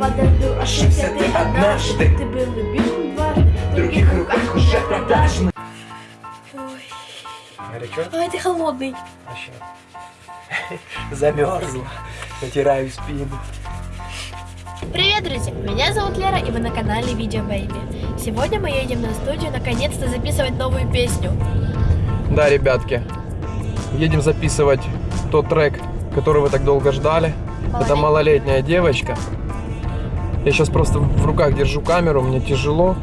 подарю, ошибся ты однажды. Ты был любим дважды, в других руках уже продажный. Ой, Горячо? ты холодный. Вообще. Замерзла. Натираю спину. Привет, друзья! Меня зовут Лера, и вы на канале Видео Бэйби. Сегодня мы едем на студию наконец-то записывать новую песню. Да, ребятки, едем записывать тот трек, который вы так долго ждали. Это малолетняя девочка. Я сейчас просто в руках держу камеру, мне тяжело.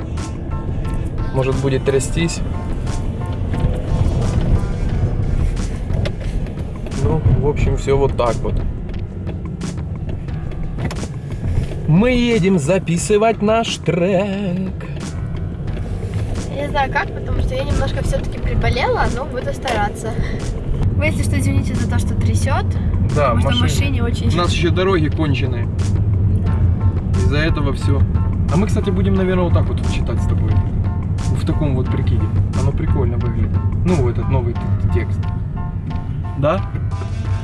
Может будет трястись. Ну, в общем, все вот так вот. Мы едем записывать наш трек. Я не знаю как, потому что я немножко все-таки приболела, но буду стараться. Вы, если что, извините за то, что трясет. Да, потому что в машине очень... У нас еще дороги конченые. Из-за этого все. А мы, кстати, будем, наверное, вот так вот читать с тобой. В таком вот прикиде. Оно прикольно выглядит. Ну, этот новый текст. Да?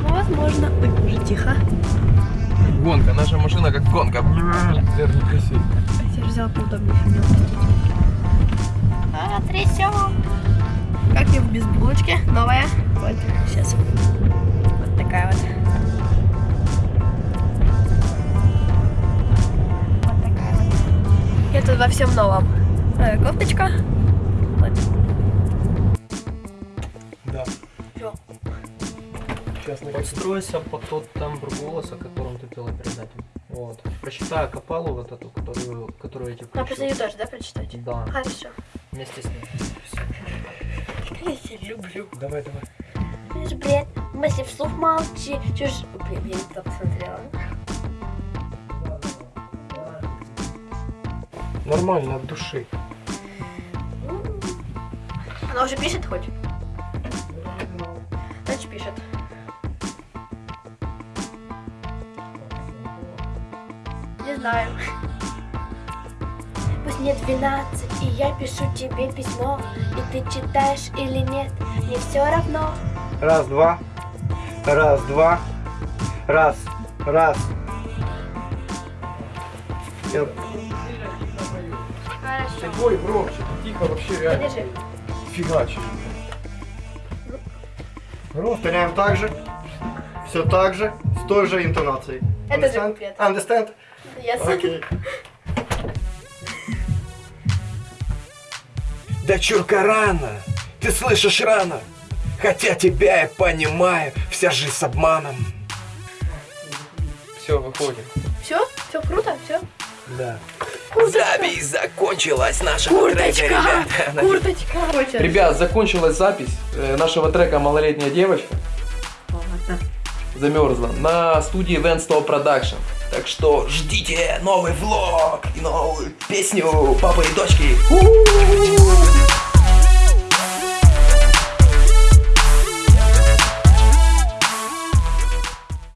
Ну, возможно. Ой, уже тихо. Гонка. Наша машина как гонка. Верно, красиво. Я же взяла поудобнее. А, трясем. Как я в бейсболочке, новая. Вот, сейчас. Тут во всем новом. Э, кофточка. Вот. Да. Всё. Сейчас на Подстройся под тот тембр голоса, которым ты пела перед этим. Вот. Прочитай капалу вот эту, которую, которую я тебе А, после ее тоже, да, прочитать? Да, Хорошо. вместе с ней. Всё. Я тебя люблю. Давай, давай. Ты ж бред, мысли вслух молчи. Чушь. Блин, я не туда посмотрела. Нормально, от души. Она уже пишет хоть? Значит, пишет. Не знаю. Пусть мне 12, и я пишу тебе письмо, и ты читаешь или нет, мне все равно. Раз, два. Раз, два. Раз, раз. Я- Хорошо. Ой, громче, тихо вообще реально. Подержи. Фигачишь. Повторяем так же. Все так же, с той же интонацией. Это же Understand? куплет. Understand? Yes. Окей. Дочурка рано, ты слышишь рано, хотя тебя я понимаю, вся жизнь с обманом. Все, выходим. Все? Все круто? Все? Да. Запись закончилась нашего трека, ребята. Курточка. Ребят, закончилась запись э, нашего трека «Малолетняя девочка». Замерзла. На студии Venstall Production. Так что ждите новый влог и новую песню папы и дочки. У-у-у.